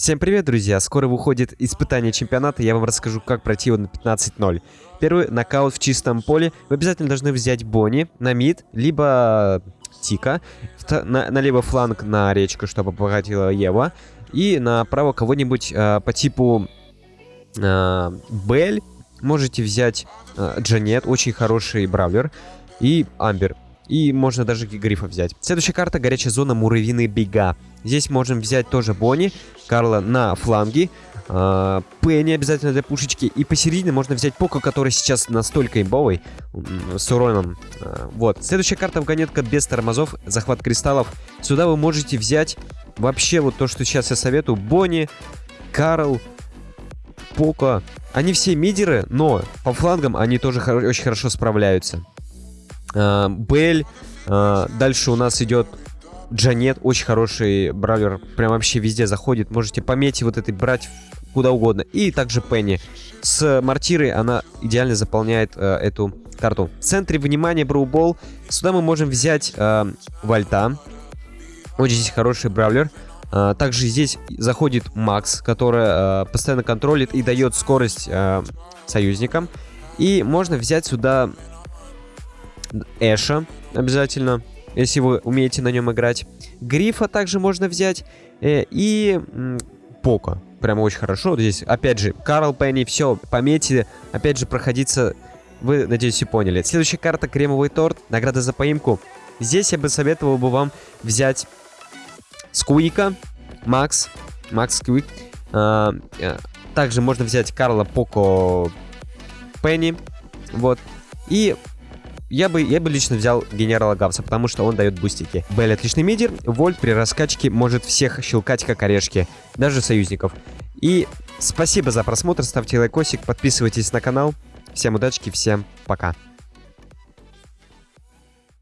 Всем привет, друзья! Скоро выходит испытание чемпионата, я вам расскажу, как пройти его на 15-0. Первый нокаут в чистом поле. Вы обязательно должны взять Бонни на мид, либо Тика, на, на либо фланг на речку, чтобы обогатила Ева, и направо кого-нибудь э, по типу э, Бель. Можете взять э, Джанет, очень хороший бравлер, и Амбер. И можно даже Грифа взять. Следующая карта горячая зона Муравьиные бега. Здесь можем взять тоже Бонни, Карла на фланге, э, Пенни обязательно для пушечки. И посередине можно взять Поко, который сейчас настолько имбовый, с уроном. Э, вот. Следующая карта вагонетка без тормозов, захват кристаллов. Сюда вы можете взять вообще вот то, что сейчас я советую. Бонни, Карл, Поко. Они все мидеры, но по флангам они тоже очень хорошо справляются. Э, Бель. Э, дальше у нас идет Джанет. Очень хороший бравлер. Прям вообще везде заходит. Можете пометить вот этой брать куда угодно. И также Пенни. С мортирой она идеально заполняет э, эту карту. В центре внимания Броубол. Сюда мы можем взять э, Вальта. Очень здесь хороший бравлер. Также здесь заходит Макс, который uh, постоянно контролит и дает скорость uh, союзникам. И можно взять сюда Эша обязательно, если вы умеете на нем играть. Грифа также можно взять. Э, и Пока. Прямо очень хорошо. Здесь, опять же, Карл Пенни, все, пометьте. Опять же, проходиться... Вы, надеюсь, все поняли. Следующая карта Кремовый торт. Награда за поимку. Здесь я бы советовал бы вам взять Скуика, Макс, Макс Скуик. А, а, также можно взять Карла Поко Пенни. Вот. И я бы, я бы лично взял генерала Гавса, потому что он дает бустики. Белль отличный мидер, Вольт при раскачке может всех щелкать как орешки, даже союзников. И спасибо за просмотр, ставьте лайкосик, подписывайтесь на канал. Всем удачи, всем пока.